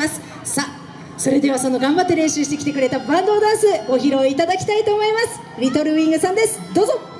ます。さあそれではその頑張って練習してきてくれたバンドダンスご披露いただきたいと思います。リトルウィングさんです。どうぞ。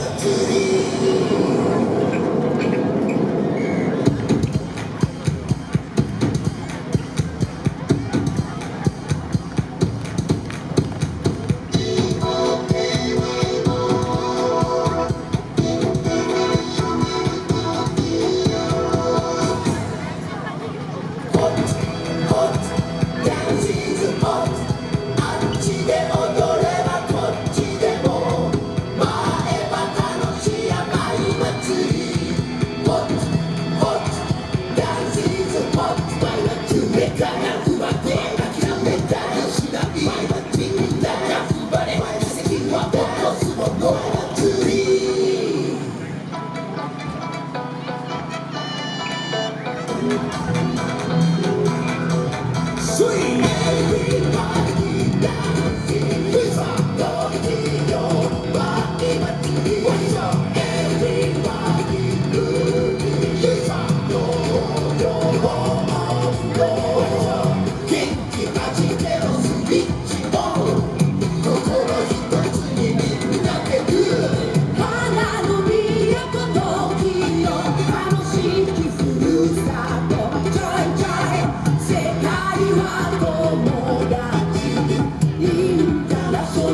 no.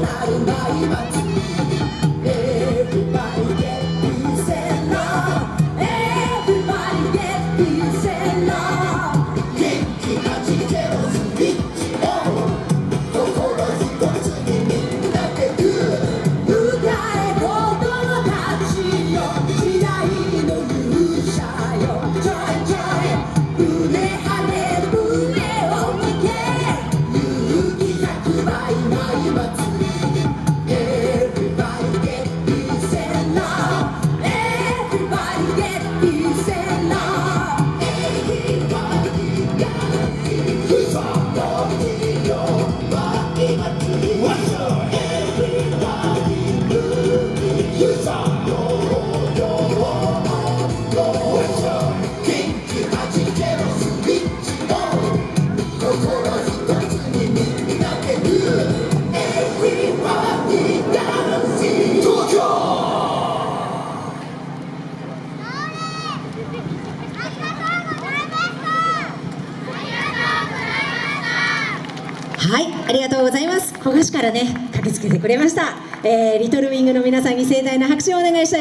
ないない街 What's up? はいありがとうございます。古賀市からね駆けつけてくれました、えー、リトルウィングの皆さんに盛大な拍手をお願いしたい。